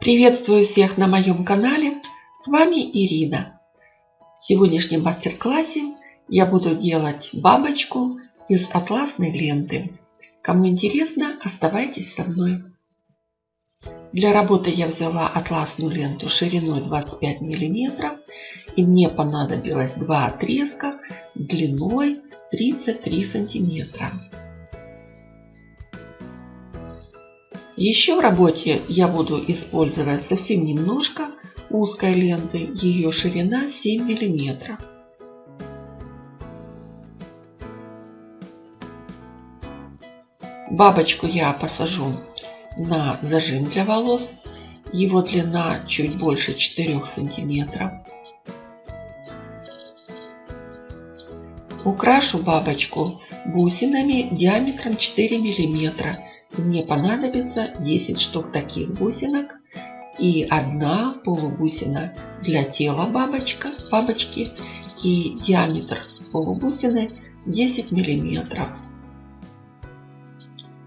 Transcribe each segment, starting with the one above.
Приветствую всех на моем канале. С вами Ирина. В сегодняшнем мастер-классе я буду делать бабочку из атласной ленты. Кому интересно, оставайтесь со мной. Для работы я взяла атласную ленту шириной 25 мм и мне понадобилось два отрезка длиной 33 сантиметра. Еще в работе я буду использовать совсем немножко узкой ленты. Ее ширина 7 миллиметров. Бабочку я посажу на зажим для волос. Его длина чуть больше 4 сантиметров. Украшу бабочку бусинами диаметром 4 миллиметра мне понадобится 10 штук таких бусинок и одна полубусина для тела бабочка, бабочки и диаметр полубусины 10 миллиметров.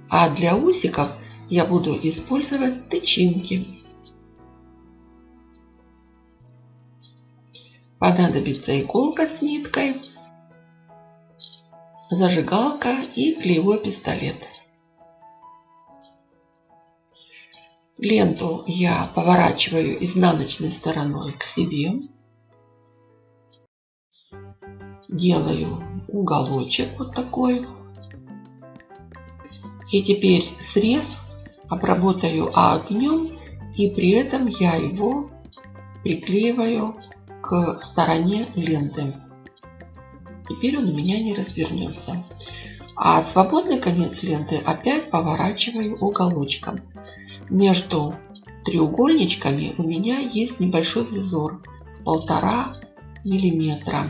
А для усиков я буду использовать тычинки. Понадобится иголка с ниткой, зажигалка и клеевой пистолет. Ленту я поворачиваю изнаночной стороной к себе. Делаю уголочек вот такой. И теперь срез обработаю огнем. И при этом я его приклеиваю к стороне ленты. Теперь он у меня не развернется. А свободный конец ленты опять поворачиваю уголочком. Между треугольничками у меня есть небольшой зазор полтора миллиметра.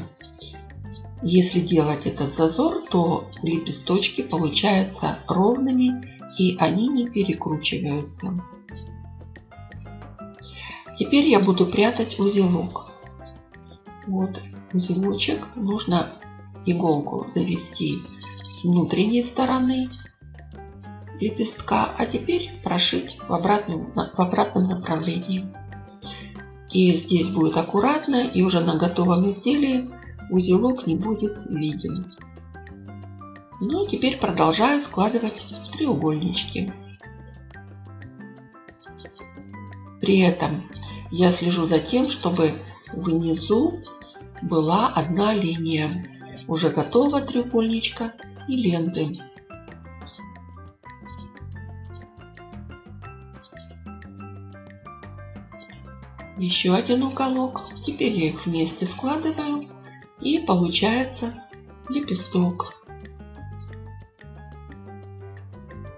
Если делать этот зазор, то лепесточки получаются ровными и они не перекручиваются. Теперь я буду прятать узелок. Вот узелочек. Нужно иголку завести с внутренней стороны лепестка, а теперь прошить в обратном, в обратном направлении. И здесь будет аккуратно, и уже на готовом изделии узелок не будет виден. Ну, теперь продолжаю складывать треугольнички. При этом я слежу за тем, чтобы внизу была одна линия уже готового треугольничка и ленты. Еще один уголок. Теперь я их вместе складываю и получается лепесток.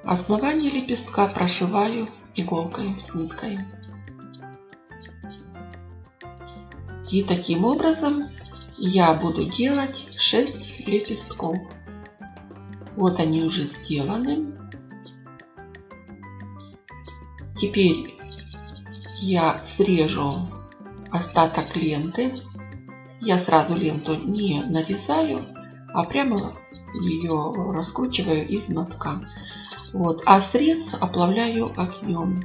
Основание лепестка прошиваю иголкой с ниткой. И таким образом я буду делать 6 лепестков. Вот они уже сделаны. Теперь я срежу остаток ленты. Я сразу ленту не нарезаю, а прямо ее раскручиваю из мотка. Вот. А срез оплавляю огнем.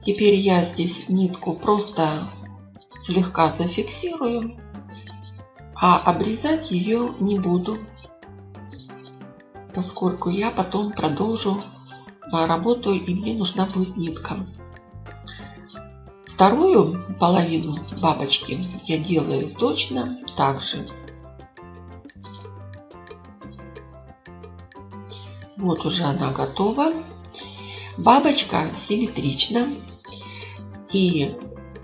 Теперь я здесь нитку просто слегка зафиксирую, а обрезать ее не буду, поскольку я потом продолжу работаю и мне нужна будет нитка. Вторую половину бабочки я делаю точно так же. Вот уже она готова. Бабочка симметрична. И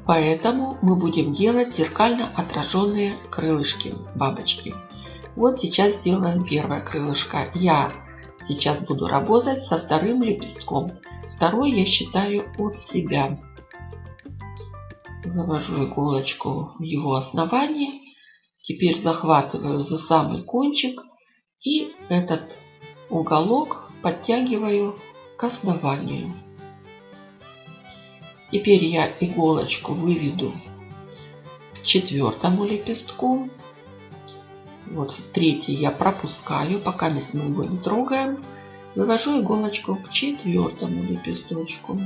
поэтому мы будем делать зеркально отраженные крылышки бабочки. Вот сейчас сделаем первое крылышко. Я Сейчас буду работать со вторым лепестком. Второй я считаю от себя. Завожу иголочку в его основание. Теперь захватываю за самый кончик и этот уголок подтягиваю к основанию. Теперь я иголочку выведу к четвертому лепестку. Вот третий я пропускаю, пока мы его не трогаем. Вывожу иголочку к четвертому лепесточку.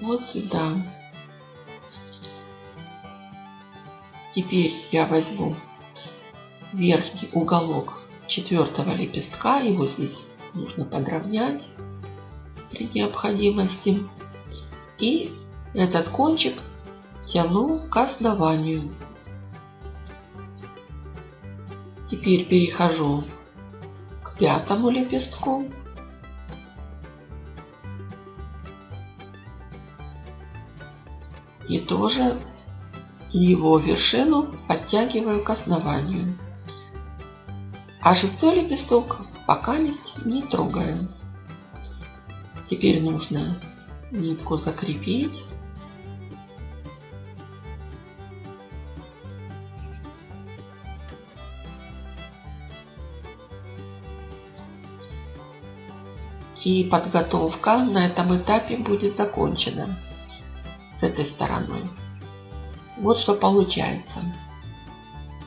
Вот сюда. Теперь я возьму верхний уголок четвертого лепестка. Его здесь нужно подровнять при необходимости. И этот кончик тяну к основанию. Теперь перехожу к пятому лепестку. И тоже его вершину подтягиваю к основанию. А шестой лепесток пока не трогаем. Теперь нужно нитку закрепить. И подготовка на этом этапе будет закончена с этой стороной. Вот что получается.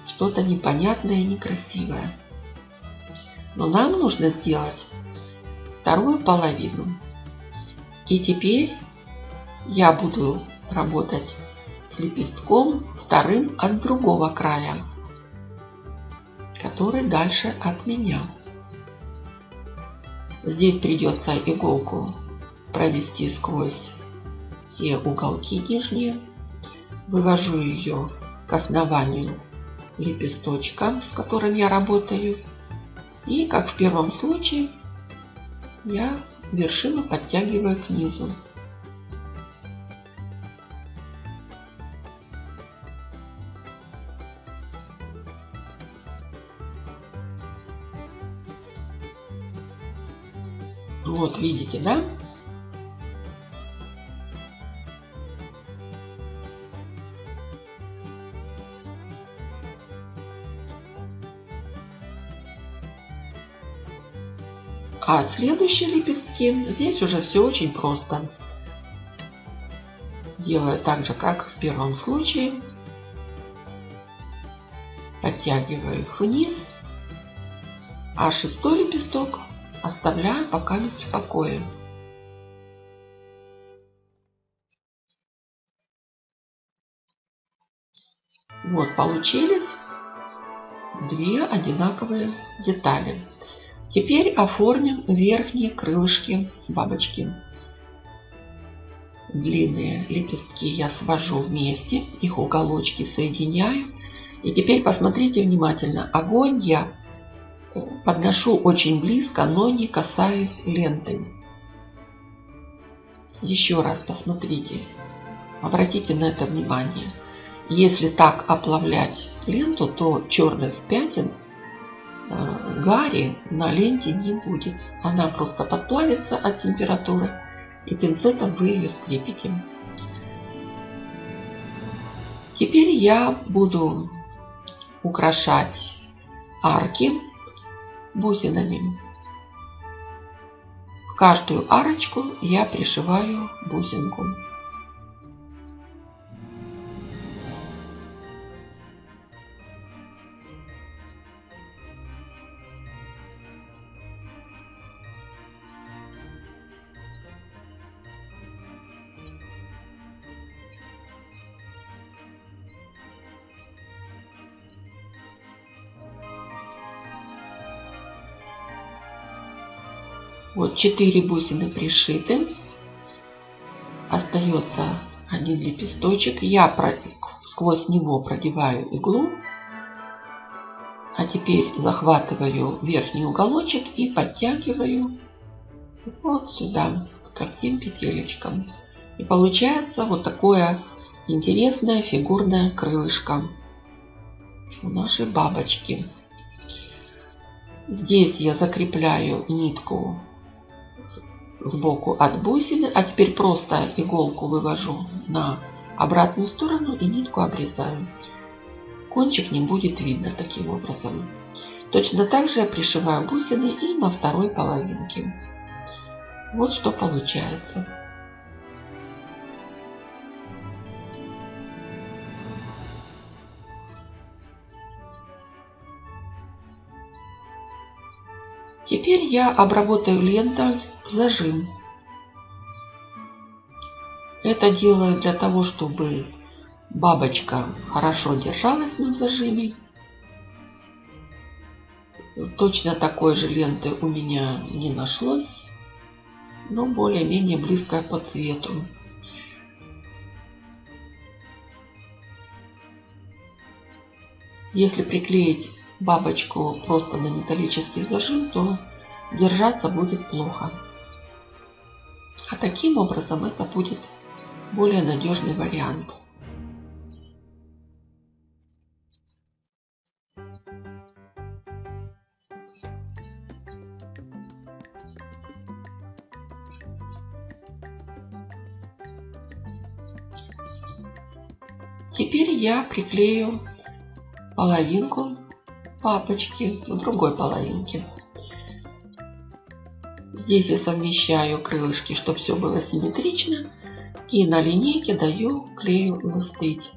Что-то непонятное и некрасивое. Но нам нужно сделать вторую половину. И теперь я буду работать с лепестком вторым от другого края, который дальше от меня. Здесь придется иголку провести сквозь все уголки нижние. Вывожу ее к основанию лепесточка, с которым я работаю. И как в первом случае я вершину подтягиваю к низу. Вот, видите, да? А следующие лепестки, здесь уже все очень просто. Делаю так же, как в первом случае. Подтягиваю их вниз. А шестой лепесток оставляю пока лист в покое. Вот получились две одинаковые детали. Теперь оформим верхние крылышки бабочки. Длинные лепестки я свожу вместе, их уголочки соединяю. И теперь посмотрите внимательно. Огонь я подношу очень близко, но не касаюсь ленты. Еще раз посмотрите. Обратите на это внимание. Если так оплавлять ленту, то черных пятен Э, гари на ленте не будет. Она просто подплавится от температуры и пинцетом вы ее скрепите. Теперь я буду украшать арки бусинами. В каждую арочку я пришиваю бусинку. Вот 4 бусины пришиты. Остается один лепесточек. Я про... сквозь него продеваю иглу. А теперь захватываю верхний уголочек и подтягиваю вот сюда, ко всем петелечкам. И получается вот такое интересное фигурное крылышко у нашей бабочки. Здесь я закрепляю нитку сбоку от бусины. А теперь просто иголку вывожу на обратную сторону и нитку обрезаю. Кончик не будет видно таким образом. Точно так же я пришиваю бусины и на второй половинке. Вот что получается. Теперь я обработаю лентой зажим. Это делаю для того, чтобы бабочка хорошо держалась на зажиме. Точно такой же ленты у меня не нашлось, но более-менее близкая по цвету. Если приклеить бабочку просто на металлический зажим, то держаться будет плохо. А таким образом это будет более надежный вариант. Теперь я приклею половинку папочки в другой половинке. Здесь я совмещаю крылышки, чтобы все было симметрично. И на линейке даю клею застыть.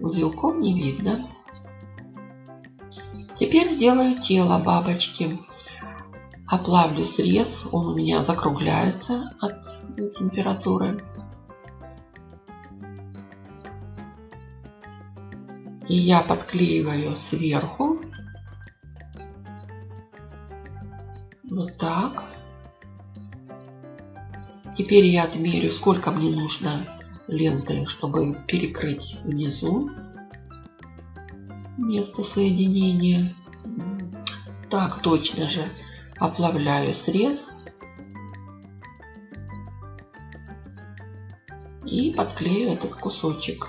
Узелком не видно. Теперь сделаю тело бабочки. Оплавлю срез, он у меня закругляется от температуры. И я подклеиваю сверху. Вот так. Теперь я отмерю, сколько мне нужно ленты, чтобы перекрыть внизу место соединения. Так, точно же оплавляю срез и подклею этот кусочек.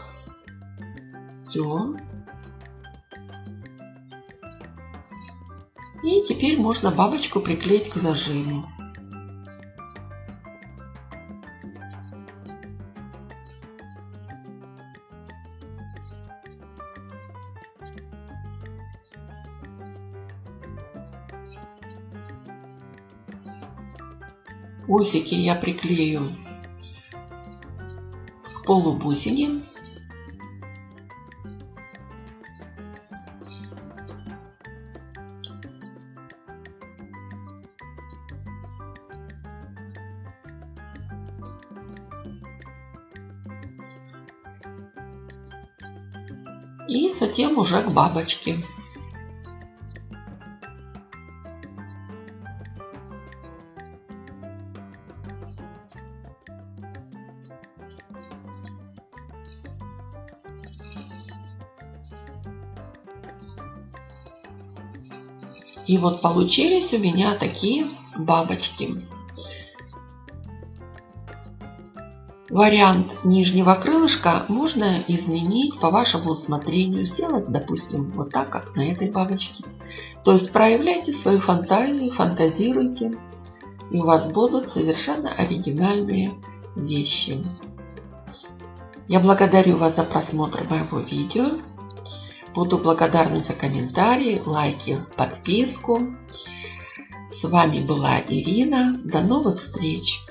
Все. И теперь можно бабочку приклеить к зажиму. Усики я приклею к полубусине. Затем уже к бабочке. И вот получились у меня такие бабочки. Вариант нижнего крылышка можно изменить по вашему усмотрению. Сделать, допустим, вот так, как на этой бабочке. То есть проявляйте свою фантазию, фантазируйте. И у вас будут совершенно оригинальные вещи. Я благодарю вас за просмотр моего видео. Буду благодарна за комментарии, лайки, подписку. С вами была Ирина. До новых встреч!